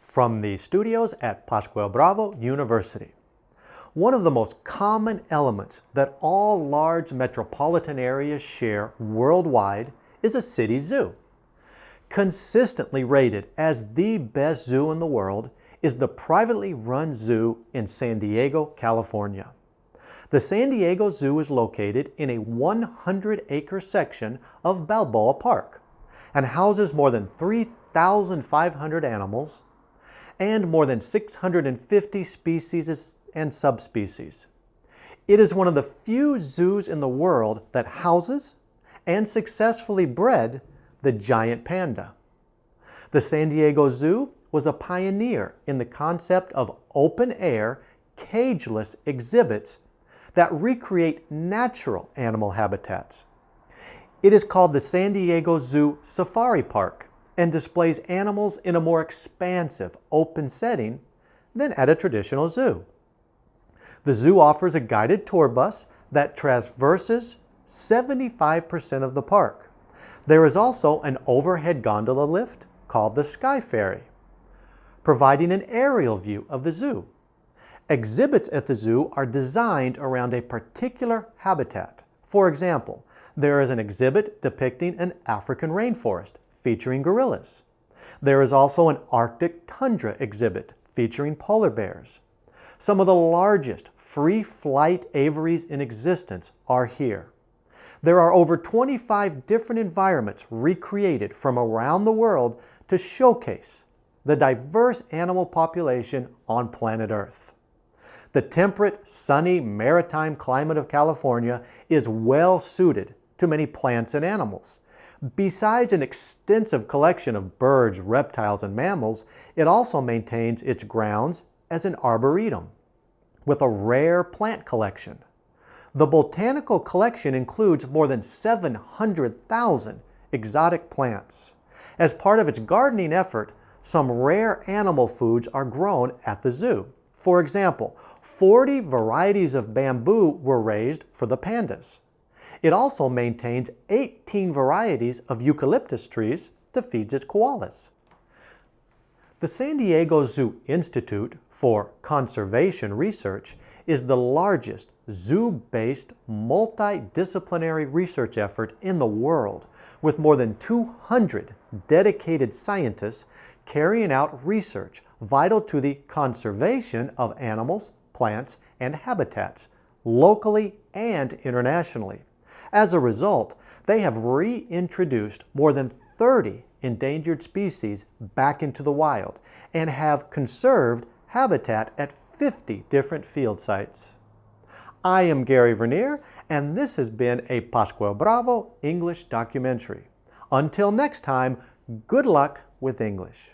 from the studios at Pascual Bravo University. One of the most common elements that all large metropolitan areas share worldwide is a city zoo. Consistently rated as the best zoo in the world is the privately run zoo in San Diego, California. The San Diego Zoo is located in a 100-acre section of Balboa Park and houses more than 3,500 animals and more than 650 species and subspecies. It is one of the few zoos in the world that houses and successfully bred the giant panda. The San Diego Zoo was a pioneer in the concept of open-air, cageless exhibits that recreate natural animal habitats. It is called the San Diego Zoo Safari Park and displays animals in a more expansive, open setting than at a traditional zoo. The zoo offers a guided tour bus that traverses 75% of the park. There is also an overhead gondola lift called the Skyfari, providing an aerial view of the zoo. Exhibits at the zoo are designed around a particular habitat. For example, there is an exhibit depicting an African rainforest featuring gorillas. There is also an Arctic tundra exhibit featuring polar bears. Some of the largest free flight aviaries in existence are here. There are over 25 different environments recreated from around the world to showcase the diverse animal population on planet Earth. The temperate, sunny, maritime climate of California is well suited to many plants and animals. Besides an extensive collection of birds, reptiles, and mammals, it also maintains its grounds as an arboretum with a rare plant collection. The botanical collection includes more than 700,000 exotic plants. As part of its gardening effort, some rare animal foods are grown at the zoo. For example, 40 varieties of bamboo were raised for the pandas. It also maintains 18 varieties of eucalyptus trees to feed its koalas. The San Diego Zoo Institute for Conservation Research is the largest zoo-based multidisciplinary research effort in the world with more than 200 dedicated scientists carrying out research vital to the conservation of animals, plants, and habitats, locally and internationally. As a result, they have reintroduced more than 30 endangered species back into the wild and have conserved habitat at 50 different field sites. I am Gary Vernier, and this has been a Pascual Bravo English documentary. Until next time, good luck with English.